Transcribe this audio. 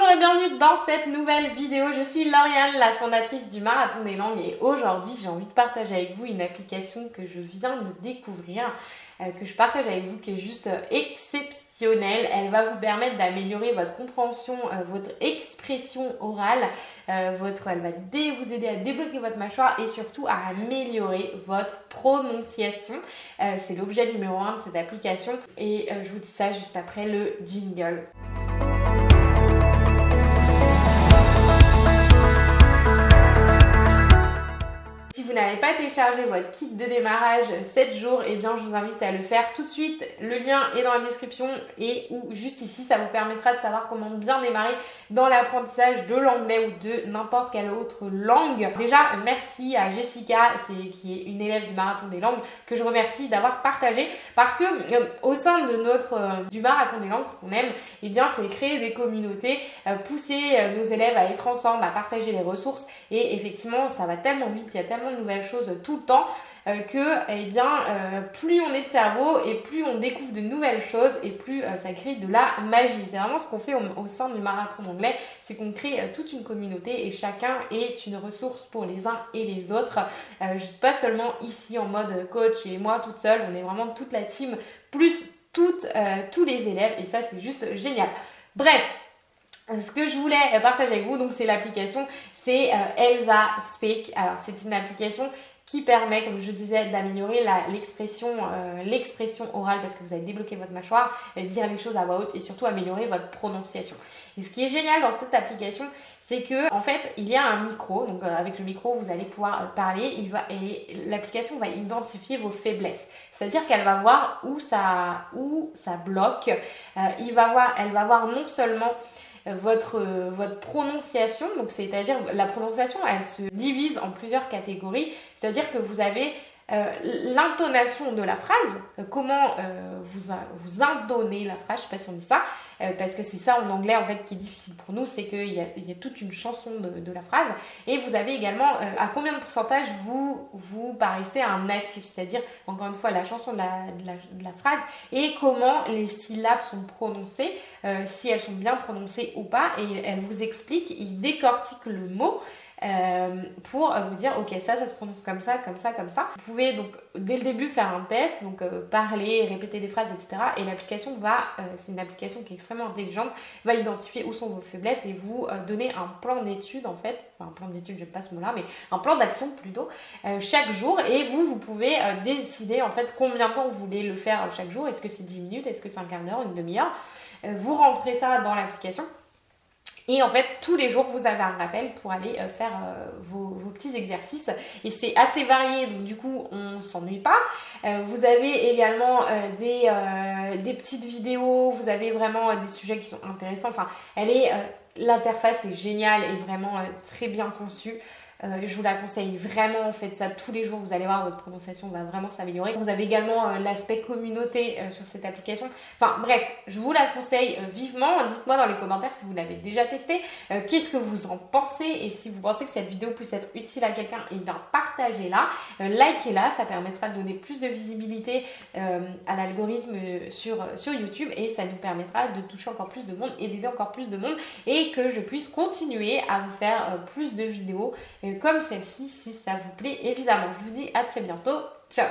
Bonjour et bienvenue dans cette nouvelle vidéo. Je suis Lauriane, la fondatrice du Marathon des Langues et aujourd'hui j'ai envie de partager avec vous une application que je viens de découvrir, euh, que je partage avec vous qui est juste exceptionnelle. Elle va vous permettre d'améliorer votre compréhension, euh, votre expression orale, euh, votre, elle va vous aider à débloquer votre mâchoire et surtout à améliorer votre prononciation. C'est l'objet numéro 1 de cette application et je vous dis ça juste après le jingle. Pas téléchargé votre kit de démarrage 7 jours, et eh bien je vous invite à le faire tout de suite. Le lien est dans la description et ou juste ici, ça vous permettra de savoir comment bien démarrer dans l'apprentissage de l'anglais ou de n'importe quelle autre langue. Déjà, merci à Jessica, qui est une élève du marathon des langues, que je remercie d'avoir partagé parce que euh, au sein de notre euh, du marathon des langues, ce qu'on aime, et eh bien c'est créer des communautés, euh, pousser nos élèves à être ensemble, à partager les ressources et effectivement, ça va tellement vite, il y a tellement de nouvelles choses tout le temps euh, que eh bien euh, plus on est de cerveau et plus on découvre de nouvelles choses et plus euh, ça crée de la magie. C'est vraiment ce qu'on fait au, sein du marathon anglais, c'est qu'on crée toute une communauté et chacun est une ressource pour les uns et les autres. pas seulement ici en mode coach et moi toute seule, on est vraiment toute la team plus toutes, tous les élèves et ça c'est juste génial. Bref, ce que je voulais partager avec vous, donc c'est l'application, c'est euh, Elsa Speak. Alors c'est une application qui permet, comme je disais, d'améliorer l'expression euh, l'expression orale parce que vous allez débloquer votre mâchoire, dire les choses à voix haute et surtout améliorer votre prononciation. Et ce qui est génial dans cette application, c'est que en fait, il y a un micro. Donc euh, avec le micro, vous allez pouvoir parler. Il va et l'application va identifier vos faiblesses. C'est-à-dire qu'elle va voir où ça où ça bloque. il va voir, elle va voir non seulement votre, votre prononciation. Donc, c'est-à-dire, la prononciation, elle se divise en plusieurs catégories. C'est-à-dire que vous avez euh, l'intonation de la phrase, euh, comment euh, vous, vous indonnez la phrase, je sais pas si on dit ça, parce que c'est ça en anglais en fait qui est difficile pour nous, c'est qu'il y a, y a, toute une chanson de, la phrase, et vous avez également à combien de pourcentage vous, vous paraissez un natif, c'est-à-dire encore une fois la chanson de la, de la, phrase, et comment les syllabes sont prononcées, si elles sont bien prononcées ou pas, et elle vous explique, il décortique le mot, euh, pour vous dire ok ça ça se prononce comme ça comme ça comme ça. Vous pouvez donc dès le début faire un test donc euh, parler répéter des phrases etc et l'application va euh, c'est une application qui est extrêmement intelligente va identifier où sont vos faiblesses et vous donner un plan d'étude en fait. Enfin un plan d'étude je pas ce mot là mais un plan d'action plutôt chaque jour. Et vous vous pouvez décider en fait combien de temps vous voulez le faire chaque jour. Est-ce que c'est 10 minutes? Est-ce que c'est un quart d'heure? Une demi-heure? Vous rentrez ça dans l'application et en fait, tous les jours, vous avez un rappel pour aller euh, faire euh, vos, petits exercices. Et c'est assez varié, donc du coup, on s'ennuie pas. Euh, vous avez également des, des, petites vidéos, vous avez vraiment des sujets qui sont intéressants. Enfin, elle est, l'interface est géniale et vraiment très bien conçue. Euh, je vous la conseille vraiment, faites ça tous les jours, vous allez voir, votre prononciation va vraiment s'améliorer. Vous avez également euh, l'aspect communauté euh, sur cette application. Enfin bref, je vous la conseille vivement. Dites-moi dans les commentaires si vous l'avez déjà testé, qu'est-ce que vous en pensez et si vous pensez que cette vidéo puisse être utile à quelqu'un, et eh partagez-la, likez-la, ça permettra de donner plus de visibilité à l'algorithme sur, sur YouTube et ça nous permettra de toucher encore plus de monde et d'aider encore plus de monde que je puisse continuer à vous faire plus de vidéos comme celle-ci si ça vous plaît évidemment. Je vous dis à très bientôt. Ciao